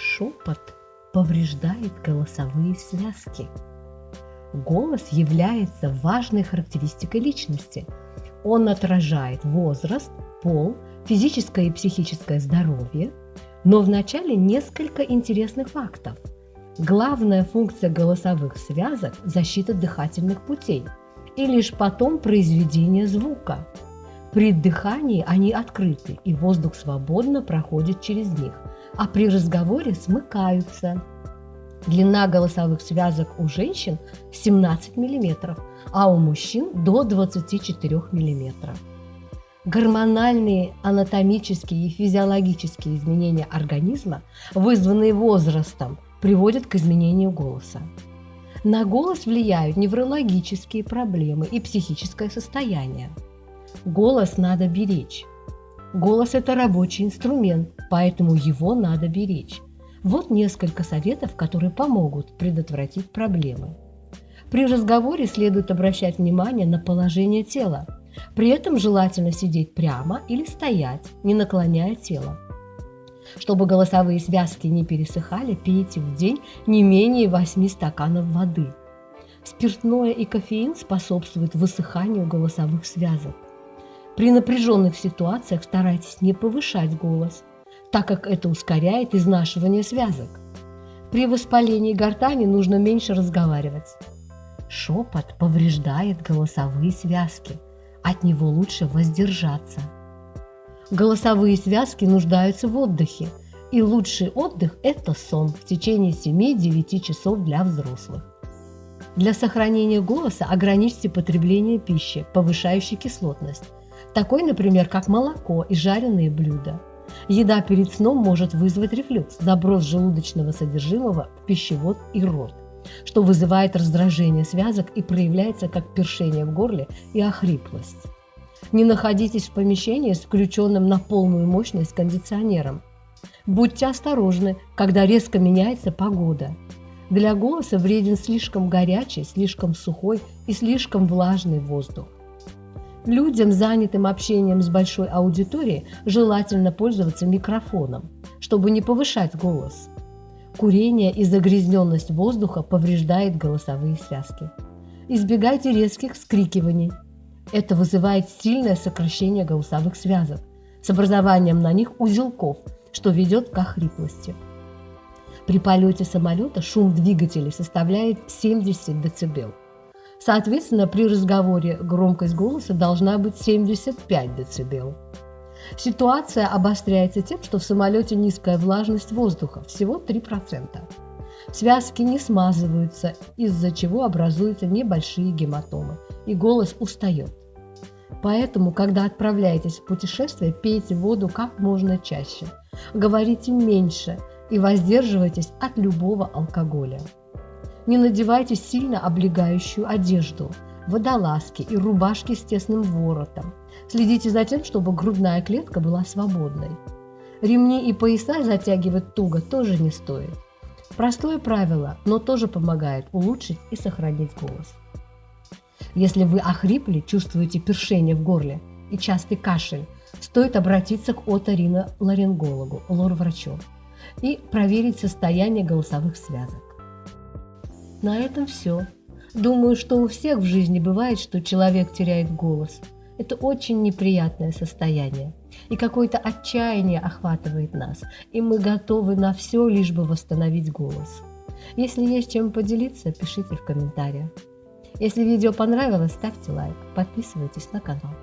Шепот повреждает голосовые связки. Голос является важной характеристикой личности. Он отражает возраст, пол, физическое и психическое здоровье, но вначале несколько интересных фактов. Главная функция голосовых связок – защита дыхательных путей и лишь потом произведение звука. При дыхании они открыты, и воздух свободно проходит через них, а при разговоре смыкаются. Длина голосовых связок у женщин 17 мм, а у мужчин до 24 мм. Гормональные, анатомические и физиологические изменения организма, вызванные возрастом, приводят к изменению голоса. На голос влияют неврологические проблемы и психическое состояние. Голос надо беречь. Голос – это рабочий инструмент, поэтому его надо беречь. Вот несколько советов, которые помогут предотвратить проблемы. При разговоре следует обращать внимание на положение тела. При этом желательно сидеть прямо или стоять, не наклоняя тело. Чтобы голосовые связки не пересыхали, пейте в день не менее 8 стаканов воды. Спиртное и кофеин способствуют высыханию голосовых связок. При напряженных ситуациях старайтесь не повышать голос, так как это ускоряет изнашивание связок. При воспалении гортани нужно меньше разговаривать. Шепот повреждает голосовые связки. От него лучше воздержаться. Голосовые связки нуждаются в отдыхе, и лучший отдых – это сон в течение 7-9 часов для взрослых. Для сохранения голоса ограничьте потребление пищи, повышающей кислотность, такой, например, как молоко и жареные блюда. Еда перед сном может вызвать рефлюкс, заброс желудочного содержимого в пищевод и рот, что вызывает раздражение связок и проявляется как першение в горле и охриплость. Не находитесь в помещении с включенным на полную мощность кондиционером. Будьте осторожны, когда резко меняется погода. Для голоса вреден слишком горячий, слишком сухой и слишком влажный воздух. Людям, занятым общением с большой аудиторией, желательно пользоваться микрофоном, чтобы не повышать голос. Курение и загрязненность воздуха повреждает голосовые связки. Избегайте резких вскрикиваний, это вызывает сильное сокращение голосовых связок с образованием на них узелков, что ведет к охриплости. При полете самолета шум двигателей составляет 70 дБ. Соответственно, при разговоре громкость голоса должна быть 75 дБ. Ситуация обостряется тем, что в самолете низкая влажность воздуха, всего 3%. Связки не смазываются, из-за чего образуются небольшие гематомы, и голос устает. Поэтому, когда отправляетесь в путешествие, пейте воду как можно чаще, говорите меньше и воздерживайтесь от любого алкоголя. Не надевайте сильно облегающую одежду, водолазки и рубашки с тесным воротом. Следите за тем, чтобы грудная клетка была свободной. Ремни и пояса затягивать туго тоже не стоит. Простое правило, но тоже помогает улучшить и сохранить голос. Если вы охрипли, чувствуете першение в горле и частый кашель, стоит обратиться к оториноларингологу, лор-врачу, и проверить состояние голосовых связок. На этом все. Думаю, что у всех в жизни бывает, что человек теряет голос. Это очень неприятное состояние. И какое-то отчаяние охватывает нас, и мы готовы на все, лишь бы восстановить голос. Если есть чем поделиться, пишите в комментариях. Если видео понравилось, ставьте лайк, подписывайтесь на канал.